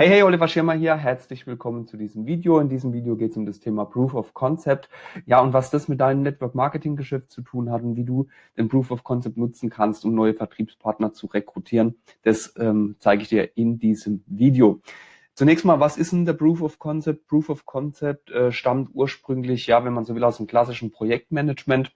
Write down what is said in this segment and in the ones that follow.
Hey, hey, Oliver Schirmer hier. Herzlich willkommen zu diesem Video. In diesem Video geht es um das Thema Proof of Concept. Ja, und was das mit deinem Network Marketing Geschäft zu tun hat und wie du den Proof of Concept nutzen kannst, um neue Vertriebspartner zu rekrutieren, das ähm, zeige ich dir in diesem Video. Zunächst mal, was ist denn der Proof of Concept? Proof of Concept äh, stammt ursprünglich, ja, wenn man so will, aus dem klassischen Projektmanagement.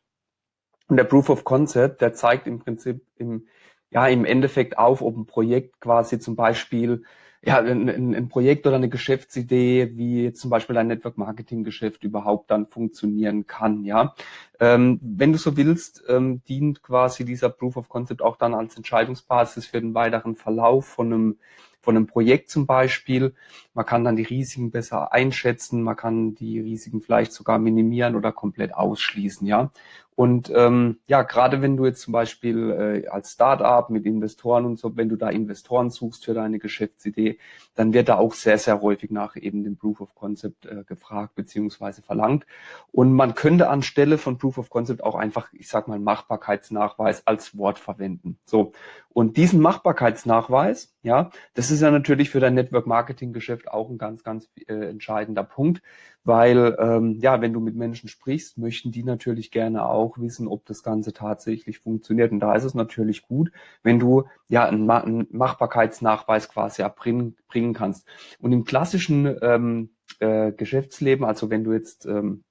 Und der Proof of Concept, der zeigt im Prinzip im, ja, im Endeffekt auf, ob ein Projekt quasi zum Beispiel ja, ein, ein Projekt oder eine Geschäftsidee, wie zum Beispiel ein Network Marketing Geschäft überhaupt dann funktionieren kann, ja. Ähm, wenn du so willst, ähm, dient quasi dieser Proof of Concept auch dann als Entscheidungsbasis für den weiteren Verlauf von einem von einem Projekt zum Beispiel. Man kann dann die Risiken besser einschätzen, man kann die Risiken vielleicht sogar minimieren oder komplett ausschließen, ja. Und ähm, ja, gerade wenn du jetzt zum Beispiel äh, als Startup mit Investoren und so, wenn du da Investoren suchst für deine Geschäftsidee, dann wird da auch sehr, sehr häufig nach eben dem Proof of Concept äh, gefragt beziehungsweise verlangt. Und man könnte anstelle von Proof of Concept auch einfach, ich sag mal, Machbarkeitsnachweis als Wort verwenden. So. Und diesen Machbarkeitsnachweis, ja, das ist ja natürlich für dein Network Marketing Geschäft auch ein ganz, ganz äh, entscheidender Punkt, weil ähm, ja, wenn du mit Menschen sprichst, möchten die natürlich gerne auch wissen, ob das Ganze tatsächlich funktioniert. Und da ist es natürlich gut, wenn du ja einen, einen Machbarkeitsnachweis quasi erbringen bringen kannst. Und im klassischen ähm, äh, Geschäftsleben, also wenn du jetzt ähm,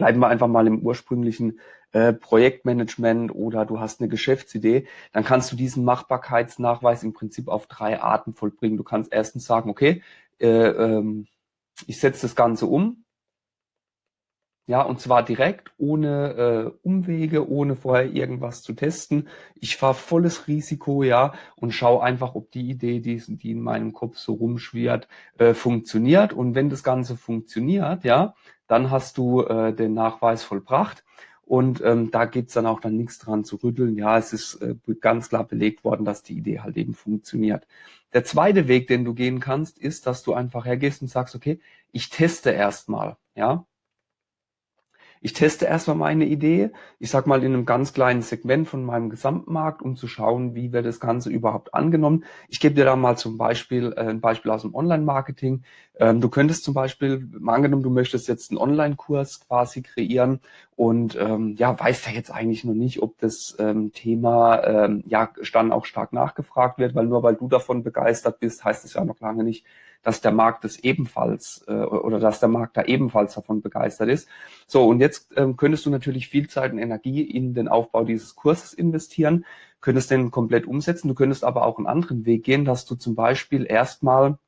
bleiben wir einfach mal im ursprünglichen äh, Projektmanagement oder du hast eine Geschäftsidee, dann kannst du diesen Machbarkeitsnachweis im Prinzip auf drei Arten vollbringen. Du kannst erstens sagen, okay, ähm, ich setze das Ganze um, ja, und zwar direkt, ohne äh, Umwege, ohne vorher irgendwas zu testen. Ich fahre volles Risiko, ja, und schaue einfach, ob die Idee, die, die in meinem Kopf so rumschwirrt, äh, funktioniert. Und wenn das Ganze funktioniert, ja, dann hast du äh, den Nachweis vollbracht. Und ähm, da gibt's dann auch dann nichts dran zu rütteln. Ja, es ist äh, ganz klar belegt worden, dass die Idee halt eben funktioniert. Der zweite Weg, den du gehen kannst, ist, dass du einfach hergehst und sagst, okay, ich teste erstmal. Ja, ich teste erstmal meine Idee, ich sag mal in einem ganz kleinen Segment von meinem Gesamtmarkt, um zu schauen, wie wird das Ganze überhaupt angenommen. Ich gebe dir da mal zum Beispiel äh, ein Beispiel aus dem Online-Marketing. Ähm, du könntest zum Beispiel, mal angenommen, du möchtest jetzt einen Online-Kurs quasi kreieren und ähm, ja, weißt ja jetzt eigentlich noch nicht, ob das ähm, Thema ähm, ja dann auch stark nachgefragt wird, weil nur weil du davon begeistert bist, heißt es ja noch lange nicht, dass der Markt es ebenfalls äh, oder dass der Markt da ebenfalls davon begeistert ist. So, und jetzt ähm, könntest du natürlich viel Zeit und Energie in den Aufbau dieses Kurses investieren, könntest den komplett umsetzen. Du könntest aber auch einen anderen Weg gehen, dass du zum Beispiel erstmal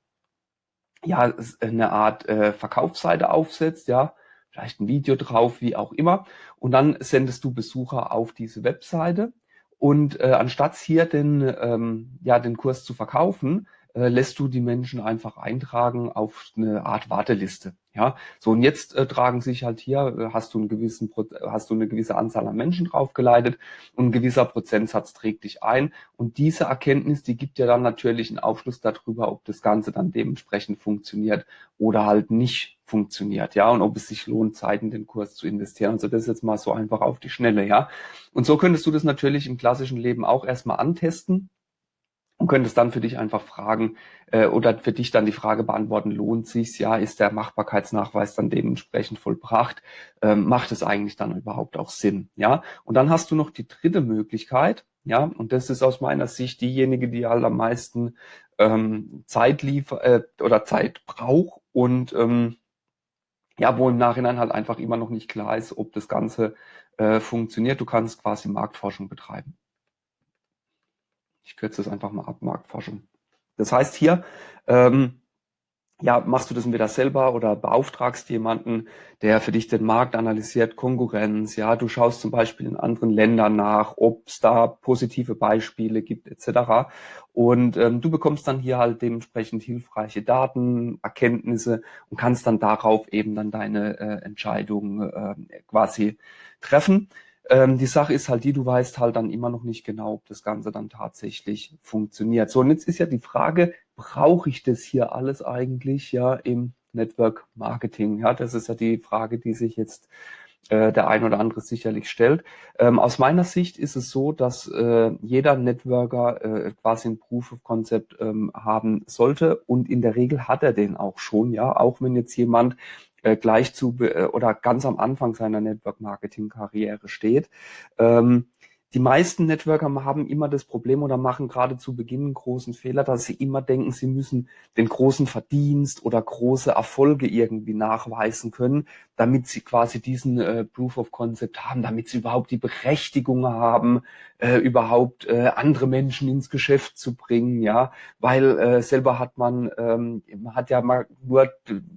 ja eine Art äh, Verkaufsseite aufsetzt, ja, vielleicht ein Video drauf, wie auch immer. Und dann sendest du Besucher auf diese Webseite. Und äh, anstatt hier den, ähm, ja, den Kurs zu verkaufen, äh, lässt du die Menschen einfach eintragen auf eine Art Warteliste. Ja, so und jetzt äh, tragen sich halt hier, äh, hast du einen gewissen, hast du eine gewisse Anzahl an Menschen draufgeleitet und ein gewisser Prozentsatz trägt dich ein. Und diese Erkenntnis, die gibt ja dann natürlich einen Aufschluss darüber, ob das Ganze dann dementsprechend funktioniert oder halt nicht funktioniert, ja, und ob es sich lohnt, Zeit in den Kurs zu investieren. Also das ist jetzt mal so einfach auf die Schnelle, ja. Und so könntest du das natürlich im klassischen Leben auch erstmal antesten und könntest dann für dich einfach fragen äh, oder für dich dann die Frage beantworten, lohnt sich's? Ja, ist der Machbarkeitsnachweis dann dementsprechend vollbracht? Ähm, macht es eigentlich dann überhaupt auch Sinn? Ja, und dann hast du noch die dritte Möglichkeit, ja, und das ist aus meiner Sicht diejenige, die halt am meisten ähm, Zeit liefert äh, oder Zeit braucht und ähm, ja, wo im Nachhinein halt einfach immer noch nicht klar ist, ob das Ganze äh, funktioniert. Du kannst quasi Marktforschung betreiben. Ich kürze das einfach mal ab, Marktforschung. Das heißt hier, ähm, ja, machst du das entweder selber oder beauftragst jemanden, der für dich den Markt analysiert, Konkurrenz, ja, du schaust zum Beispiel in anderen Ländern nach, ob es da positive Beispiele gibt, etc. Und ähm, du bekommst dann hier halt dementsprechend hilfreiche Daten, Erkenntnisse und kannst dann darauf eben dann deine äh, Entscheidung äh, quasi treffen. Ähm, die Sache ist halt die, du weißt halt dann immer noch nicht genau, ob das Ganze dann tatsächlich funktioniert. So, und jetzt ist ja die Frage, brauche ich das hier alles eigentlich ja im Network Marketing? Ja, das ist ja die Frage, die sich jetzt äh, der ein oder andere sicherlich stellt. Ähm, aus meiner Sicht ist es so, dass äh, jeder Networker äh, quasi ein Proof of Concept ähm, haben sollte und in der Regel hat er den auch schon, ja, auch wenn jetzt jemand äh, gleich zu äh, oder ganz am Anfang seiner Network Marketing Karriere steht. Ähm, die meisten Networker haben immer das Problem oder machen gerade zu Beginn einen großen Fehler, dass sie immer denken, sie müssen den großen Verdienst oder große Erfolge irgendwie nachweisen können, damit sie quasi diesen äh, Proof of Concept haben, damit sie überhaupt die Berechtigung haben, äh, überhaupt äh, andere Menschen ins Geschäft zu bringen, ja, weil äh, selber hat man, ähm, man hat ja mal nur,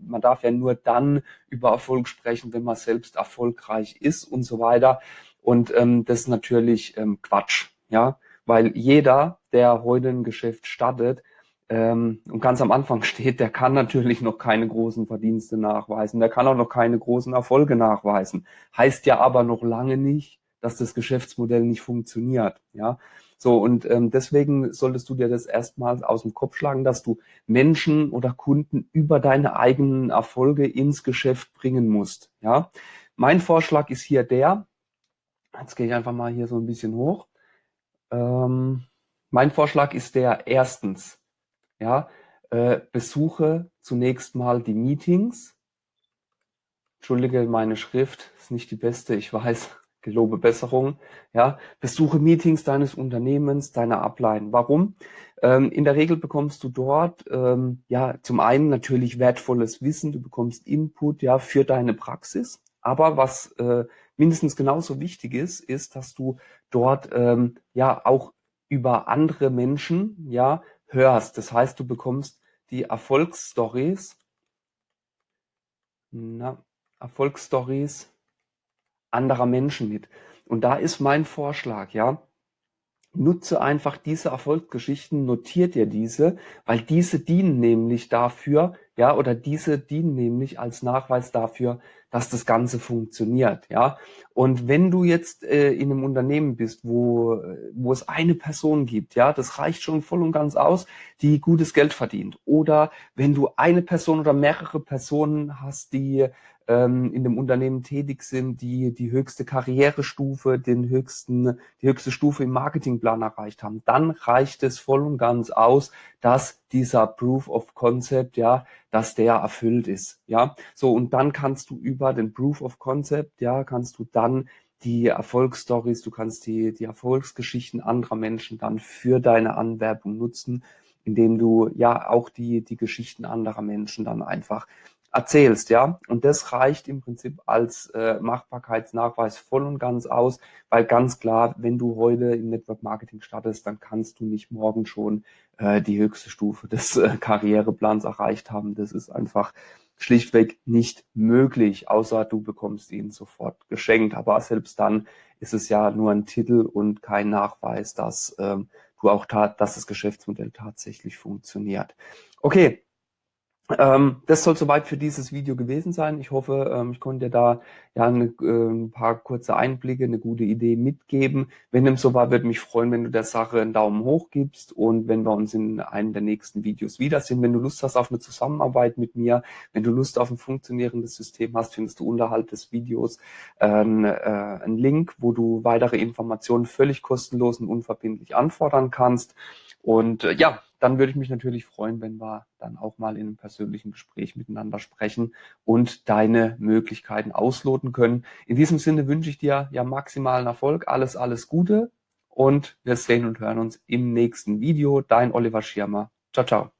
man darf ja nur dann über Erfolg sprechen, wenn man selbst erfolgreich ist und so weiter. Und ähm, das ist natürlich ähm, Quatsch, ja, weil jeder, der heute ein Geschäft startet ähm, und ganz am Anfang steht, der kann natürlich noch keine großen Verdienste nachweisen, der kann auch noch keine großen Erfolge nachweisen. Heißt ja aber noch lange nicht, dass das Geschäftsmodell nicht funktioniert, ja. So, und ähm, deswegen solltest du dir das erstmal aus dem Kopf schlagen, dass du Menschen oder Kunden über deine eigenen Erfolge ins Geschäft bringen musst. Ja, mein Vorschlag ist hier der, Jetzt gehe ich einfach mal hier so ein bisschen hoch. Ähm, mein Vorschlag ist der erstens, ja, äh, besuche zunächst mal die Meetings. Entschuldige, meine Schrift ist nicht die beste, ich weiß, gelobe Besserung. Ja, besuche Meetings deines Unternehmens, deiner Ableiten. Warum? Ähm, in der Regel bekommst du dort ähm, ja zum einen natürlich wertvolles Wissen, du bekommst Input ja für deine Praxis. Aber was äh, mindestens genauso wichtig ist, ist, dass du dort ähm, ja auch über andere Menschen ja hörst. Das heißt, du bekommst die Erfolgsstories, na, Erfolgsstories anderer Menschen mit. Und da ist mein Vorschlag, ja, nutze einfach diese Erfolgsgeschichten, notiert dir diese, weil diese dienen nämlich dafür, ja, oder diese dienen nämlich als Nachweis dafür, dass das Ganze funktioniert, ja. Und wenn du jetzt äh, in einem Unternehmen bist, wo, wo es eine Person gibt, ja, das reicht schon voll und ganz aus, die gutes Geld verdient. Oder wenn du eine Person oder mehrere Personen hast, die ähm, in dem Unternehmen tätig sind, die die höchste Karrierestufe, den höchsten, die höchste Stufe im Marketingplan erreicht haben, dann reicht es voll und ganz aus, dass dieser Proof of Concept, ja, dass der erfüllt ist, ja. So, und dann kannst du über den Proof of Concept, ja, kannst du dann die Erfolgsstories, du kannst die, die Erfolgsgeschichten anderer Menschen dann für deine Anwerbung nutzen, indem du ja auch die, die Geschichten anderer Menschen dann einfach erzählst, ja. Und das reicht im Prinzip als äh, Machbarkeitsnachweis voll und ganz aus, weil ganz klar, wenn du heute im Network Marketing startest, dann kannst du nicht morgen schon äh, die höchste Stufe des äh, Karriereplans erreicht haben. Das ist einfach schlichtweg nicht möglich, außer du bekommst ihn sofort geschenkt. Aber selbst dann ist es ja nur ein Titel und kein Nachweis, dass ähm, du auch tat, dass das Geschäftsmodell tatsächlich funktioniert. Okay, ähm, das soll soweit für dieses Video gewesen sein. Ich hoffe, ähm, ich konnte dir da ja eine, äh, ein paar kurze Einblicke, eine gute Idee mitgeben. Wenn dem so war, würde mich freuen, wenn du der Sache einen Daumen hoch gibst und wenn wir uns in einem der nächsten Videos wiedersehen. Wenn du Lust hast auf eine Zusammenarbeit mit mir, wenn du Lust auf ein funktionierendes System hast, findest du unterhalb des Videos äh, äh, einen Link, wo du weitere Informationen völlig kostenlos und unverbindlich anfordern kannst. Und äh, ja, dann würde ich mich natürlich freuen, wenn wir dann auch mal in einem persönlichen Gespräch miteinander sprechen und deine Möglichkeiten ausloten können. In diesem Sinne wünsche ich dir ja maximalen Erfolg, alles, alles Gute und wir sehen und hören uns im nächsten Video. Dein Oliver Schirmer. Ciao, ciao.